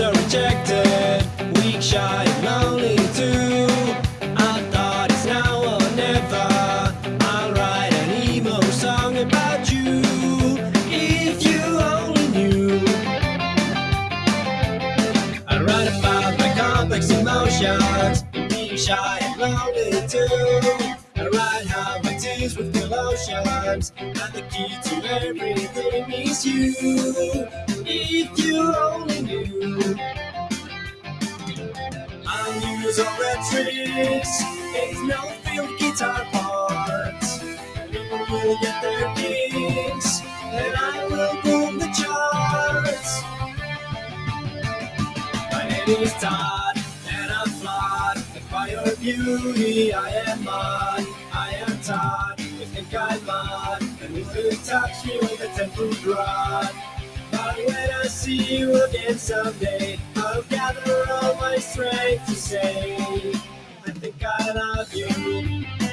so rejected, weak, shy, and lonely too. I thought it's now or never. I'll write an emo song about you. If you only knew. I write about my complex emotions, being shy and lonely too. I write how my tears with emotions, and the key to everything is you. If you only knew. I'll use all the tricks. There's no field guitar parts. People will get their kicks, and I will boom the charts. My name is Todd, and I'm flawed. And by your beauty, I am mud. I am Todd, you think I'm mud. And you could touch me with a 10 foot rod. When I see you again someday, I'll gather all my strength to say, I think I love you.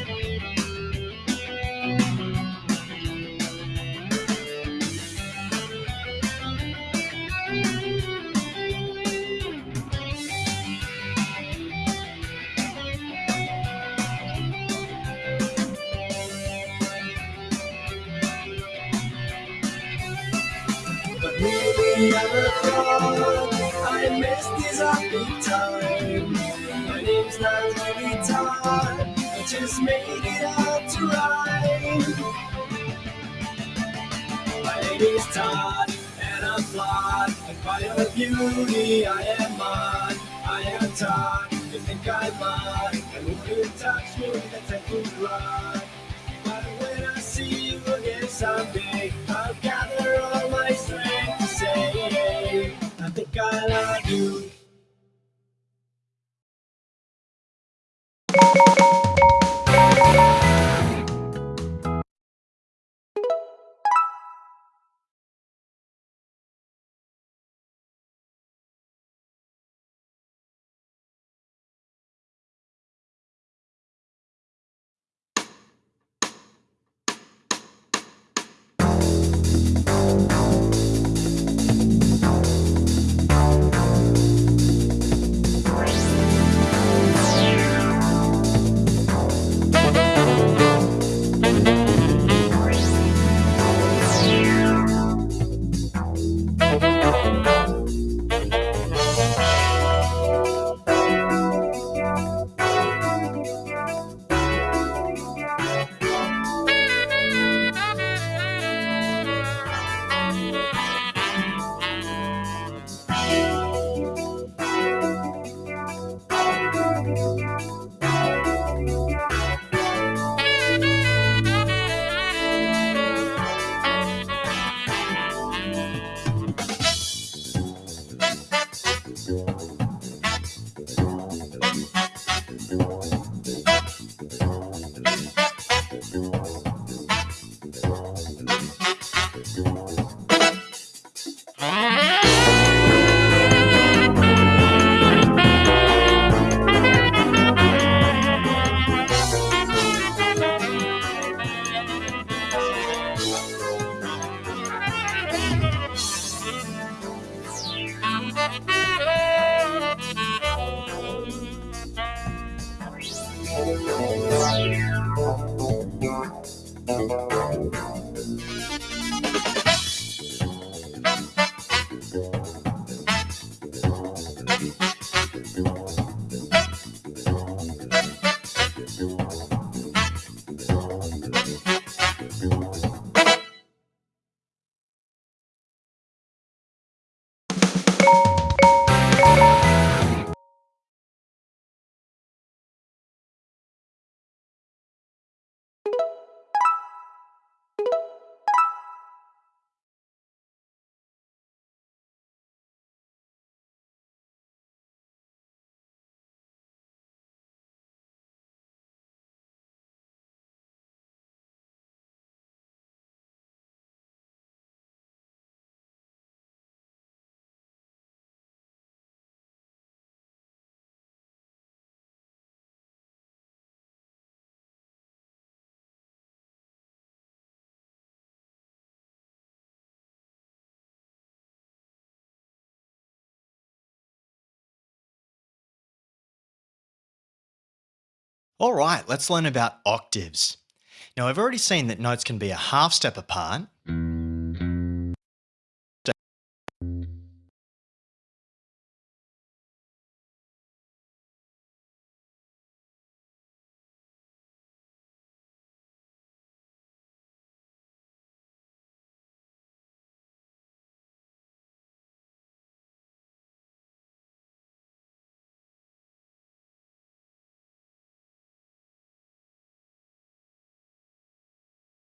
I never thought I missed this happy time. My name's not really Todd, I just made it up to rhyme. My name is Todd, and I'm flawed. And by your beauty, I am mud. I am Todd, you think I'm mud. And when you touch me with a foot rod. But when I see you again someday, I'll Yeah. All right, let's learn about octaves. Now, I've already seen that notes can be a half step apart,